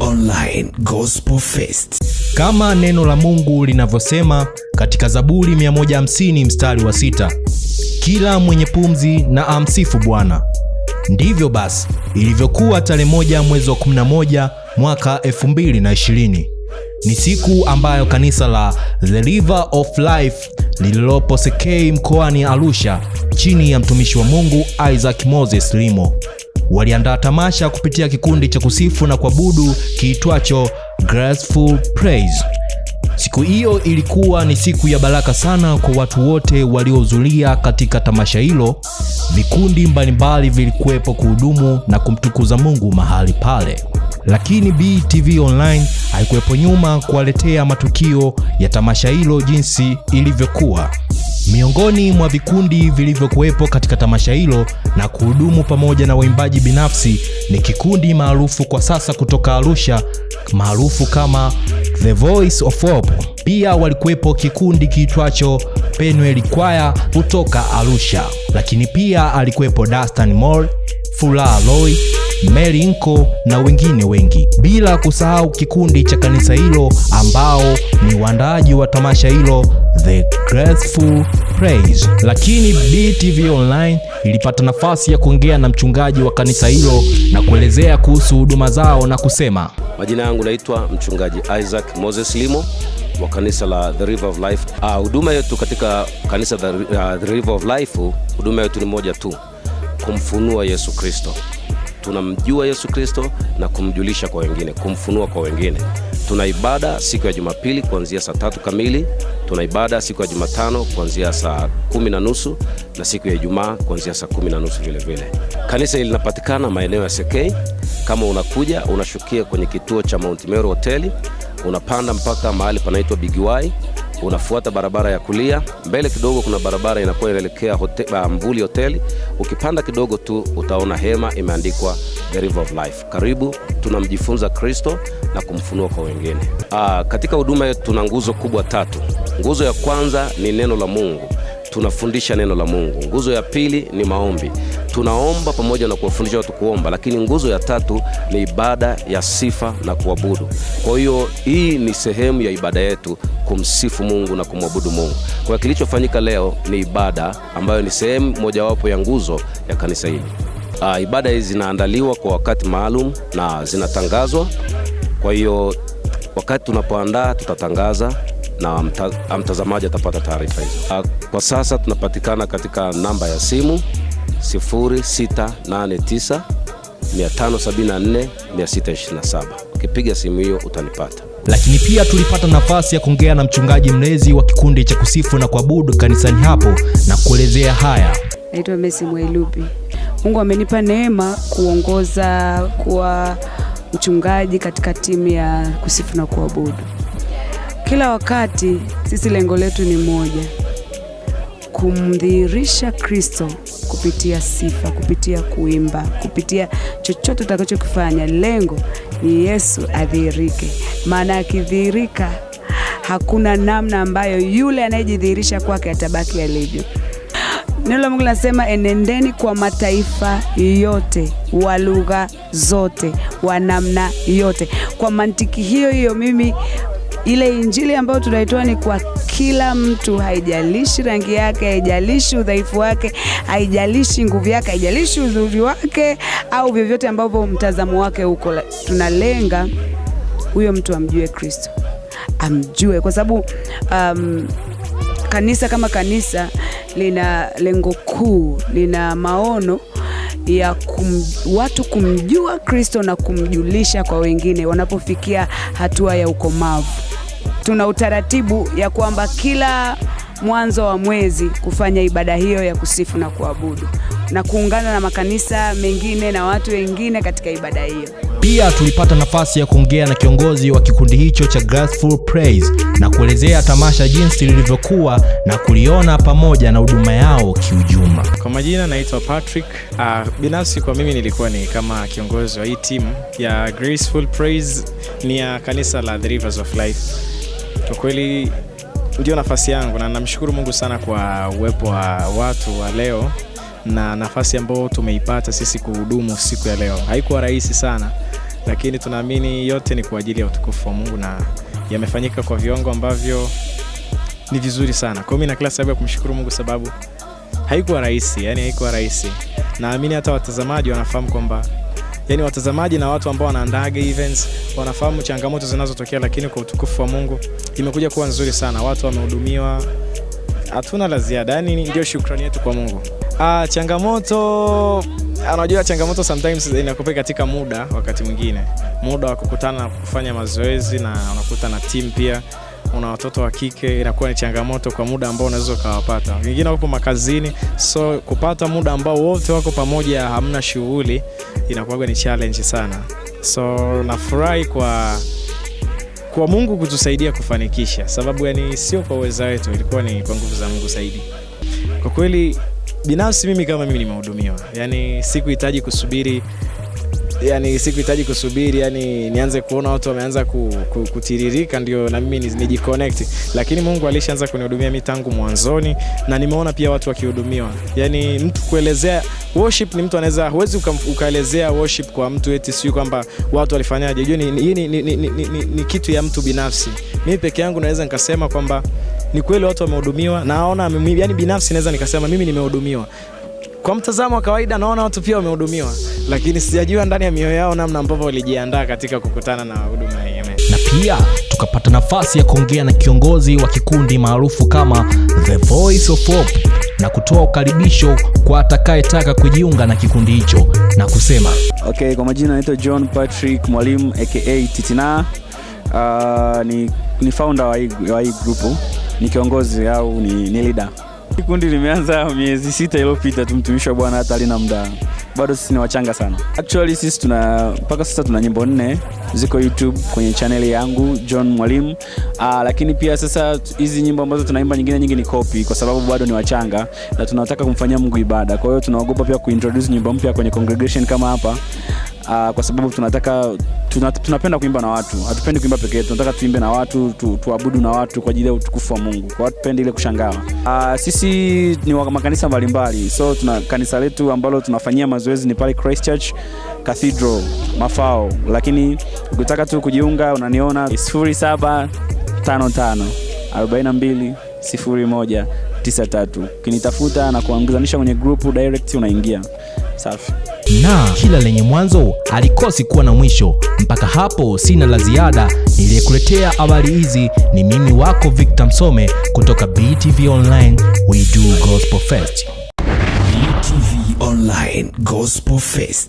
Online Gospel Fest. Kama neno la Mungu linavyosema katika Zaburi 150 mstari wa sita, kila mwenye pumzi na amsifu Bwana. Ndivyo basi ilivyokuwa tarehe moja mwezi wa 11 mwaka 2020. Ni siku ambayo kanisa la The River of Life lililopo Sekei mkoani Arusha chini ya mtumishi wa Mungu Isaac Moses Limo waliandaa tamasha kupitia kikundi cha kusifu na kuabudu kiitwacho Graceful Praise. Siku hiyo ilikuwa ni siku ya baraka sana kwa watu wote waliohudhuria katika tamasha hilo. Vikundi mbalimbali vilikuwepo kuhudumu na kumtukuza Mungu mahali pale, lakini BTV Online haikuwepo nyuma kuwaletea matukio ya tamasha hilo jinsi ilivyokuwa. Miongoni mwa vikundi vilivyokuwepo katika tamasha hilo na kuhudumu pamoja na waimbaji binafsi ni kikundi maarufu kwa sasa kutoka Arusha maarufu kama The Voice of Hope. Pia walikuwepo kikundi kiitwacho Penuel Choir kutoka Arusha, lakini pia alikuwepo Dastan Moore, fula Roy, Mary Nko na wengine wengi, bila kusahau kikundi cha kanisa hilo ambao ni waandaaji wa tamasha hilo The Graceful Praise. Lakini BTV Online ilipata nafasi ya kuongea na mchungaji wa kanisa hilo na kuelezea kuhusu huduma zao na kusema Majina yangu naitwa mchungaji Isaac Moses Limo wa kanisa la The River of Life. Ah, huduma yetu katika kanisa the, uh, The River of Life, huduma yetu ni moja tu, kumfunua Yesu Kristo. Tunamjua Yesu Kristo na kumjulisha kwa wengine, kumfunua kwa wengine. Tuna ibada siku ya Jumapili kuanzia saa tatu kamili. Tuna ibada siku ya Jumatano kuanzia saa kumi na nusu na siku ya Ijumaa kuanzia saa kumi na nusu vile vile. Kanisa hili linapatikana maeneo ya Sekei. Kama unakuja unashukia kwenye kituo cha Mount Meru hoteli, unapanda mpaka mahali panaitwa Bigiwai, unafuata barabara ya kulia, mbele kidogo kuna barabara inakuwa inaelekea hote, uh, Mvuli hoteli. Ukipanda kidogo tu utaona hema imeandikwa The River of Life. Karibu, tunamjifunza Kristo na kumfunua kwa wengine. Aa, katika huduma yetu tuna nguzo kubwa tatu. Nguzo ya kwanza ni neno la Mungu tunafundisha neno la Mungu. Nguzo ya pili ni maombi, tunaomba pamoja na kuwafundisha watu kuomba, lakini nguzo ya tatu ni ibada ya sifa na kuabudu. Kwa hiyo hii ni sehemu ya ibada yetu, kumsifu Mungu na kumwabudu Mungu. Kwa hiyo kilichofanyika leo ni ibada ambayo ni sehemu mojawapo ya nguzo ya kanisa hili. Uh, ibada hizi zinaandaliwa kwa wakati maalum na zinatangazwa. Kwa hiyo wakati tunapoandaa tutatangaza na mta, mtazamaji atapata taarifa hizo. Kwa sasa tunapatikana katika namba ya simu 0689 574 627. Ukipiga simu hiyo utanipata. lakini pia tulipata nafasi ya kuongea na mchungaji mlezi wa kikundi cha kusifu na kuabudu kanisani hapo na kuelezea haya. Naitwa mesi Mwailupi. Mungu amenipa neema kuongoza kuwa mchungaji katika timu ya kusifu na kuabudu. Kila wakati sisi lengo letu ni moja, kumdhihirisha Kristo kupitia sifa, kupitia kuimba, kupitia chochote utakachokifanya. Lengo ni Yesu adhihirike, maana akidhihirika hakuna namna ambayo yule anayejidhihirisha kwake atabaki alivyo. Neno la Mungu linasema enendeni kwa mataifa yote, wa lugha zote, wa namna yote. Kwa mantiki hiyo hiyo, mimi ile injili ambayo tunaitoa ni kwa kila mtu, haijalishi rangi yake, haijalishi udhaifu wake, haijalishi nguvu yake, haijalishi uzuri wake au vyovyote ambavyo mtazamo wake huko. Tunalenga huyo mtu amjue Kristo, amjue kwa sababu um, kanisa kama kanisa lina lengo kuu, lina maono ya kum, watu kumjua Kristo na kumjulisha kwa wengine wanapofikia hatua ya ukomavu. Tuna utaratibu ya kwamba kila mwanzo wa mwezi kufanya ibada hiyo ya kusifu na kuabudu na kuungana na makanisa mengine na watu wengine katika ibada hiyo. Pia tulipata nafasi ya kuongea na kiongozi wa kikundi hicho cha Graceful Praise na kuelezea tamasha jinsi lilivyokuwa na kuliona pamoja na huduma yao kiujuma Kwa majina naitwa Patrick. Uh, binafsi kwa mimi nilikuwa ni kama kiongozi wa hii timu ya Graceful Praise, ni ya kanisa la The Rivers of Life. Kwa kweli ndio nafasi yangu na namshukuru Mungu sana kwa uwepo wa watu wa leo na nafasi ambayo tumeipata sisi kuhudumu siku ya leo. Haikuwa rahisi sana lakini tunaamini yote ni kwa ajili ya utukufu wa Mungu na yamefanyika kwa viwango ambavyo ni vizuri sana. Kwa hiyo mimi na kila sababu ya kumshukuru Mungu sababu haikuwa rahisi, yani haikuwa rahisi. Naamini hata watazamaji wanafahamu kwamba yani watazamaji na watu ambao wanaandaaga events wanafahamu changamoto zinazotokea, lakini kwa utukufu wa Mungu imekuja kuwa nzuri sana. Watu wamehudumiwa, hatuna la ziada, yani ndio shukrani yetu kwa Mungu. Ah, changamoto anajua changamoto sometimes inakupa katika muda, wakati mwingine muda wa kukutana na kufanya mazoezi, na unakuta na timu pia una watoto wa kike, inakuwa ni changamoto kwa muda ambao unaweza ukawapata. Wengine wapo makazini, so kupata muda ambao wote wako pamoja, hamna shughuli, inakuwa ni challenge sana. So nafurahi kwa kwa Mungu kutusaidia kufanikisha, sababu yani sio kwa uweza wetu, ilikuwa ni kwa nguvu za Mungu zaidi. Kwa kweli binafsi mimi kama mimi nimehudumiwa, yani sikuhitaji kusubiri yani sikuhitaji kusubiri yani nianze kuona watu wameanza ku, ku, kutiririka ndio na mimi nijiconnect, lakini Mungu alishaanza kunihudumia mimi tangu mwanzoni, na nimeona pia watu wakihudumiwa. Yani mtu kuelezea worship ni mtu anaweza, huwezi ukaelezea worship kwa mtu eti sio kwamba watu walifanyaje. Unajua ni, ni, ni, ni, ni, ni, ni kitu ya mtu binafsi. Mimi peke yangu naweza nikasema kwamba ni kweli watu wamehudumiwa, naona yani binafsi naweza nikasema mimi nimehudumiwa kwa mtazamo wa kawaida naona watu pia wamehudumiwa, lakini sijajua ndani ya mioyo yao namna ambavyo walijiandaa katika kukutana na huduma hii. Na pia tukapata nafasi ya kuongea na kiongozi wa kikundi maarufu kama The Voice of Hope na kutoa ukaribisho kwa atakayetaka kujiunga na kikundi hicho na kusema Okay, kwa majina naitwa John Patrick Mwalimu aka Titina. Uh, ni, ni founder wa hii, wa hii grupu, ni kiongozi au ni, ni leader. Kundi limeanza miezi sita iliyopita tu, mtumishi wa Bwana hata alina muda, bado sisi ni wachanga sana. Actually sisi tuna mpaka sasa tuna nyimbo nne ziko YouTube kwenye channel yangu John Mwalimu. Aa, lakini pia sasa hizi nyimbo ambazo tunaimba nyingine nyingi ni copy, kwa sababu bado ni wachanga na tunataka kumfanyia Mungu ibada. Kwa hiyo tunaogopa pia kuintroduce nyimbo mpya kwenye congregation kama hapa. Uh, kwa sababu tunataka tuna, tunapenda kuimba na watu, hatupendi kuimba peke yetu. Tunataka tuimbe na watu tu, tuabudu na watu kwa ajili ya utukufu wa Mungu, kwa hatupendi ile kushangaa. Uh, sisi ni wa makanisa mbalimbali, so tuna kanisa letu ambalo tunafanyia mazoezi ni pale Christchurch Cathedral Mafao, lakini ukitaka tu kujiunga unaniona 0755 42 01 93 ukinitafuta na kuangizanisha kwenye grupu direct unaingia. Safi na kila lenye mwanzo alikosi kuwa na mwisho. Mpaka hapo sina la ziada. Niliyekuletea habari hizi ni mimi wako Victor Msome kutoka BTV Online, we do gospel fest. BTV Online Gospel Fest.